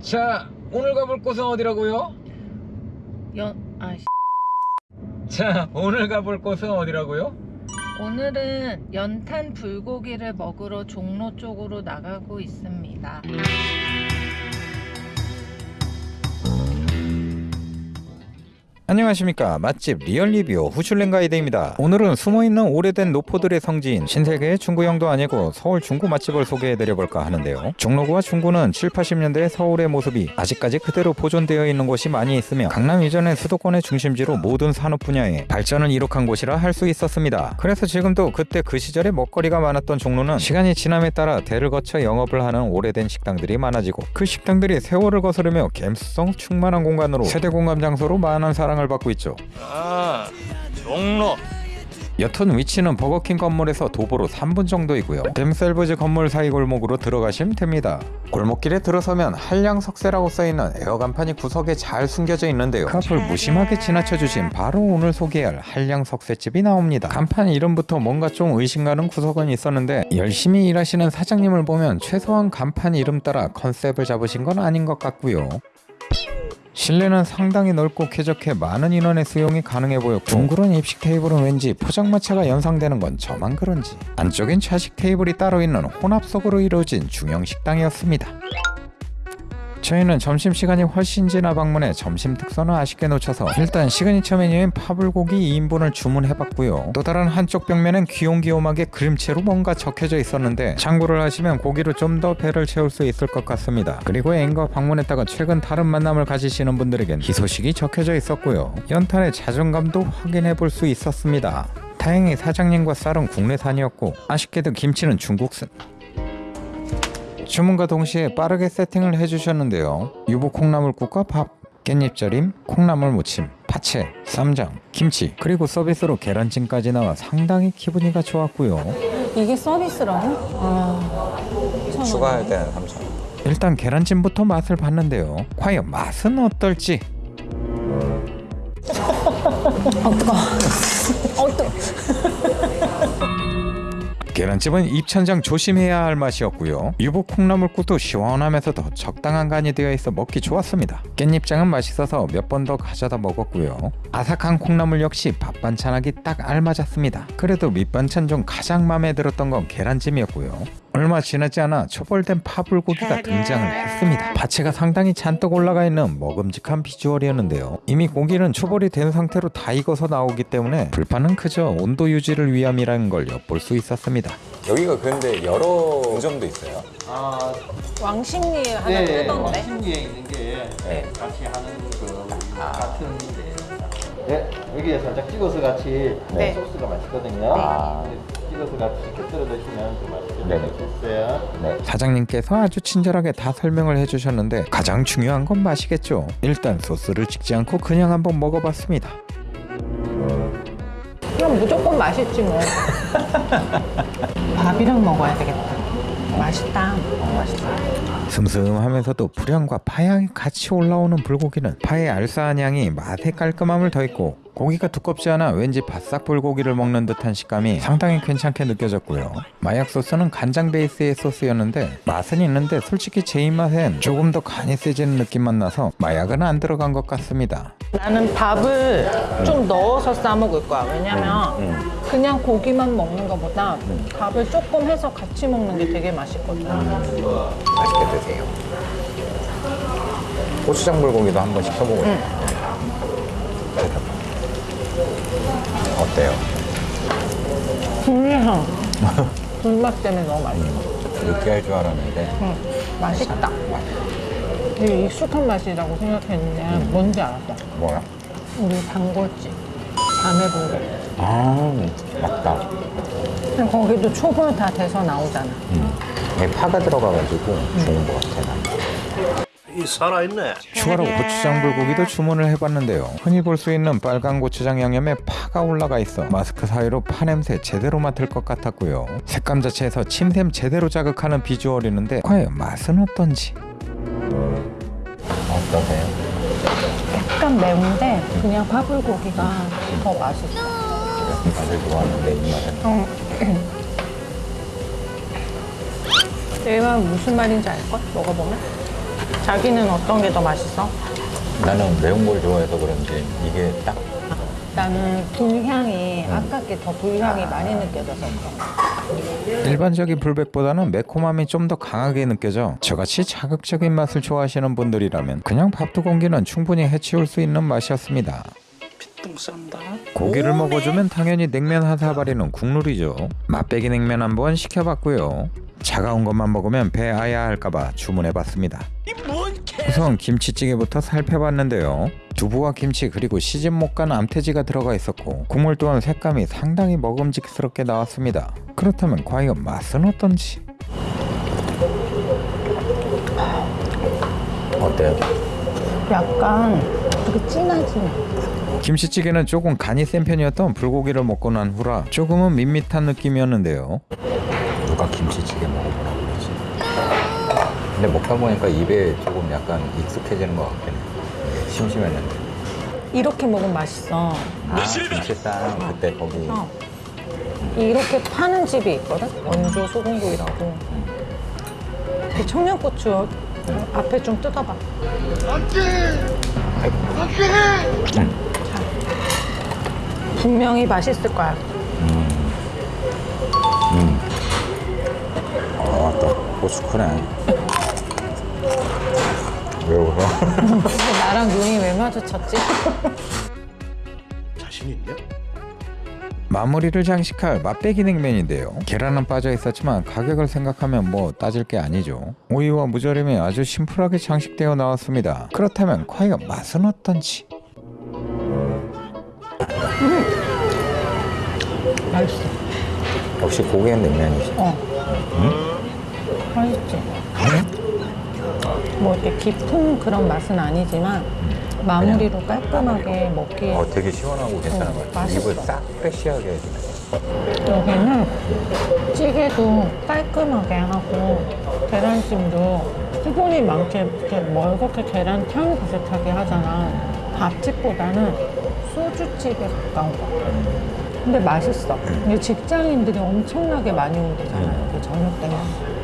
자 오늘 가볼 곳은 어디라고요? 연, 아, 씨. 자 오늘 가볼 곳은 어디라고요? 오늘은 연탄 불고기를 먹으러 종로 쪽으로 나가고 있습니다. 안녕하십니까. 맛집 리얼리뷰 후슐랭 가이드입니다. 오늘은 숨어있는 오래된 노포들의 성지인 신세계의 중구형도 아니고 서울 중구 맛집을 소개해드려볼까 하는데요. 종로구와 중구는 7, 80년대 서울의 모습이 아직까지 그대로 보존되어 있는 곳이 많이 있으며 강남 이전의 수도권의 중심지로 모든 산업 분야에 발전을 이룩한 곳이라 할 수 있었습니다. 그래서 지금도 그때 그 시절에 먹거리가 많았던 종로는 시간이 지남에 따라 대를 거쳐 영업을 하는 오래된 식당들이 많아지고 그 식당들이 세월을 거스르며 감수성 충만한 공간으로 세대 공감 장소로 많은 사랑을 받고 있죠 아 종로 여튼 위치는 버거킹 건물에서 도보로 3분 정도이고요. 뎀셀브즈 건물 사이 골목으로 들어가시면 됩니다. 골목길에 들어서면 한량석쇠라고 써있는 에어 간판이 구석에 잘 숨겨져 있는데요. 그 앞을 무심하게 지나쳐 주시면 바로 오늘 소개할 한량석쇠집이 나옵니다. 간판 이름부터 뭔가 좀 의심가는 구석은 있었는데 열심히 일하시는 사장님을 보면 최소한 간판 이름 따라 컨셉을 잡으신 건 아닌 것 같고요. 실내는 상당히 넓고 쾌적해 많은 인원의 수용이 가능해 보였고 둥그런 입식 테이블은 왠지 포장마차가 연상되는 건 저만 그런지 안쪽엔 좌식 테이블이 따로 있는 혼합석으로 이루어진 중형 식당이었습니다. 저희는 점심시간이 훨씬 지나 방문해 점심 특선을 아쉽게 놓쳐서 일단 시그니처 메뉴인 파불고기 2인분을 주문해봤고요. 또 다른 한쪽 벽면엔 귀용귀용하게 그림체로 뭔가 적혀져 있었는데 참고를 하시면 고기로 좀 더 배를 채울 수 있을 것 같습니다. 그리고 앵거 방문했다가 최근 다른 만남을 가지시는 분들에겐 희소식이 적혀져 있었고요. 연탄의 자존감도 확인해 볼 수 있었습니다. 다행히 사장님과 쌀은 국내산이었고 아쉽게도 김치는 중국산 주문과 동시에 빠르게 세팅을 해주셨는데요. 유부 콩나물국과 밥, 깻잎 절임, 콩나물 무침, 파채, 쌈장, 김치, 그리고 서비스로 계란찜까지 나와 상당히 기분이가 좋았고요. 이게 서비스라고? 아, 추가할 때는 3,000원. 일단 계란찜부터 맛을 봤는데요. 과연 맛은 어떨지? 계란찜은 입천장 조심해야 할 맛이었고요. 유부 콩나물국도 시원하면서도 적당한 간이 되어 있어 먹기 좋았습니다. 깻잎장은 맛있어서 몇 번 더 가져다 먹었고요. 아삭한 콩나물 역시 밥 반찬하기 딱 알맞았습니다. 그래도 밑반찬 중 가장 마음에 들었던 건 계란찜이었고요. 얼마 지나지 않아 초벌된 파불고기가 등장을 했습니다. 파채가 상당히 잔뜩 올라가 있는 먹음직한 비주얼이었는데요. 이미 고기는 초벌이 된 상태로 다 익어서 나오기 때문에 불판은 그저 온도 유지를 위함이라는 걸 엿볼 수 있었습니다. 여기가 근데 여러 분점도 있어요. 아, 왕십리에 하나 네, 뜨던데? 신기에 있는 게 네. 같이 하는 그 같은 데. 네, 여기에 살짝 찍어서 같이 네. 소스가 맛있거든요. 아. 네, 찍어서 같이 시켜들어 드시면 좀 네네. 드셨어요. 네. 사장님께서 아주 친절하게 다 설명을 해주셨는데 가장 중요한 건 맛이겠죠. 일단 소스를 찍지 않고 그냥 한번 먹어봤습니다. 그럼 무조건 맛있지 뭐. 밥이랑 먹어야 되겠다. 맛있다. 맛있다. 슴슴하면서도 불향과 파향이 같이 올라오는 불고기는 파의 알싸한 향이 맛의 깔끔함을 더했고 고기가 두껍지 않아 왠지 바싹 불고기를 먹는 듯한 식감이 상당히 괜찮게 느껴졌고요. 마약 소스는 간장 베이스의 소스였는데 맛은 있는데 솔직히 제 입맛엔 조금 더 간이 세지는 느낌만 나서 마약은 안 들어간 것 같습니다. 나는 밥을 좀 넣어서 싸 먹을 거야. 왜냐면 그냥 고기만 먹는 것보다 밥을 조금 해서 같이 먹는 게 되게 맛있거든. 맛있게 드세요. 고추장 불고기도 한 번씩 써보고 어때요? 불향. 불맛 때문에 너무 맛있어. 느끼할 줄 알았는데 응, 맛있다. 되게 익숙한 맛이라고 생각했는데 뭔지 알았어. 뭐야? 우리 단골집 자매불고기. 아 맞다. 거기도 초벌 다 돼서 나오잖아. 여기 파가 들어가가지고 좋은 것 같아 난. 이 살아있네. 추가로 고추장 불고기도 주문을 해봤는데요. 흔히 볼 수 있는 빨간 고추장 양념에 파가 올라가 있어 마스크 사이로 파 냄새 제대로 맡을 것 같았고요. 색감 자체에서 침샘 제대로 자극하는 비주얼이는데 과연 맛은 어떤지? 어떠세요? 약간 매운데 그냥 파불고기가 더 맛있어. 맛을 좋아하는데 이 맛은 내가 무슨 말인지 알걸? 먹어보면? 자기는 어떤 게 더 맛있어? 나는 매운 걸 좋아해서 그런지 이게 딱. 나는 불향이 아까 게더 불향이 많이 느껴져서. 일반적인 불백보다는 매콤함이 좀 더 강하게 느껴져 저같이 자극적인 맛을 좋아하시는 분들이라면 그냥 밥두 공기는 충분히 해치울 수 있는 맛이었습니다. 고기를 먹어주면 당연히 냉면 한 사발이는 국룰이죠. 맛배기 냉면 한번 시켜봤고요 차가운 것만 먹으면 배 아야 할까봐 주문해봤습니다. 우선 김치찌개부터 살펴봤는데요. 두부와 김치 그리고 시집 못 간 암태지가 들어가 있었고 국물 또한 색감이 상당히 먹음직스럽게 나왔습니다. 그렇다면 과연 맛은 어떤지? 어때요? 약간 되게 진하지. 김치찌개는 조금 간이 센 편이었던 불고기를 먹고 난 후라 조금은 밋밋한 느낌이었는데요 누가 김치찌개 먹어보라 그러지? 근데 먹다 보니까 입에 조금 약간 익숙해지는 것 같긴 해. 심심했는데. 이렇게 먹으면 맛있어. 아, 김치쌈 그때 거기 어. 이렇게 파는 집이 있거든? 원조 소금구이라고. 그 청양고추 앞에 좀 뜯어봐. 자. 분명히 맛있을 거야. 아, 또 고추 크네. 왜 울어? 나랑 눈이 왜 마주쳤지? 마무리를 장식할 맛배기 냉면인데요 계란은 빠져 있었지만 가격을 생각하면 뭐 따질 게 아니죠 오이와 무절임이 아주 심플하게 장식되어 나왔습니다 그렇다면 과연 맛은 어떤지 맛있어. 역시 고기엔 냉면이지. 어. 맛있지? 뭐 이렇게 깊은 그런 맛은 아니지만 마무리로 깔끔하게 먹기에 어, 되게 시원하고 괜찮은 어, 것 같아. 맛있어. 입을 싹 해주네. 여기는 찌개도 깔끔하게 하고 계란찜도 수분이 많게 이렇게 멀겋게 계란탕 비슷하게 하잖아. 밥집보다는 소주집에 가까운 거 같아. 근데 맛있어. 근데 직장인들이 엄청나게 많이 오대잖아. 여기 저녁 때면.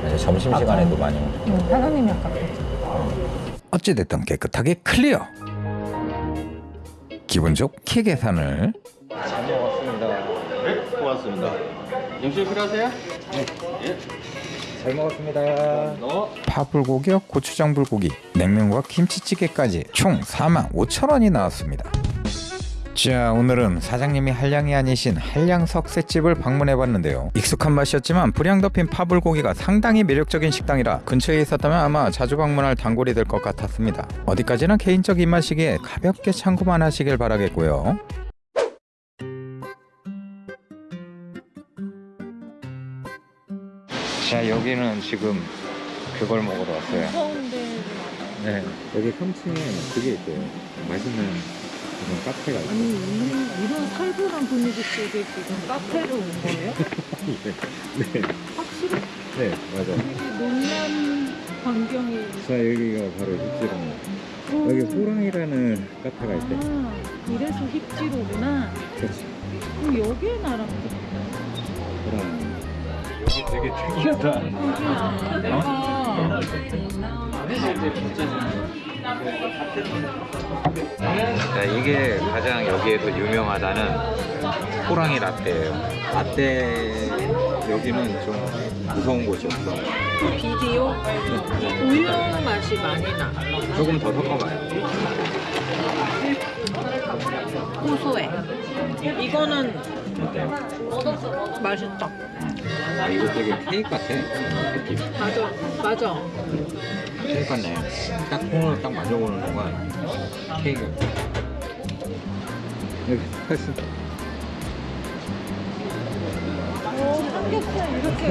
이제 점심시간에도 많이 오고. 응, 사장님이 아까 그랬지. 어찌됐든 깨끗하게 클리어 기분 좋게 계산을 잘 먹었습니다. 네, 고맙습니다. 영실 필요하세요? 잘 먹었습니다. 너 파불고기와 고추장 불고기, 냉면과 김치찌개까지 총 45,000원이 나왔습니다. 자 오늘은 사장님이 한량이 아니신 한량 석쇠집을 방문해봤는데요. 익숙한 맛이었지만 불향 덮인 파불고기가 상당히 매력적인 식당이라 근처에 있었다면 아마 자주 방문할 단골이 될 것 같았습니다. 어디까지나 개인적 입맛이기에 가볍게 참고만 하시길 바라겠고요. 자 여기는 지금 그걸 먹으러 왔어요. 네, 여기 3층에 그게 있어요. 맛있는 그런 카페가 있어요. 아니 이, 이런 살벌한 분위기 속에 지금 카페로 온 거예요? 네, 확실히 네, 맞아. 되게 놀란 광경이 자, 여기가 바로 힙지롱. 여기 호랑이라는 카페가 있대. 아, 이래서 힙지로구나 그렇지. 그럼 여기에 나랑 호랑이. 여기 되게 특이하다. 아, 자, 이게 가장 여기에서 유명하다는 호랑이 라떼예요. 라떼 여기는 좀 무서운 곳이었어. 비디오 우유 맛이 많이 나 조금 더 섞어봐요. 고소해 이거는 맛있다 아, 이거 되게 케이크 같아. 느낌. 맞아 맞아 케이크 같네. 딱 콩을 딱 만져보는 순간 케이크. 여기 했어. 오 삼겹살 이렇게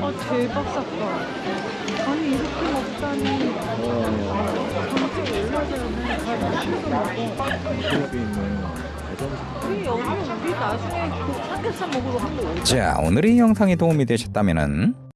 아 대박 샀다 아니 이렇게 먹다니 점점 올라가면 다 맛있어 먹어 기업이 있는 그자 오늘의 영상이 도움이 되셨다면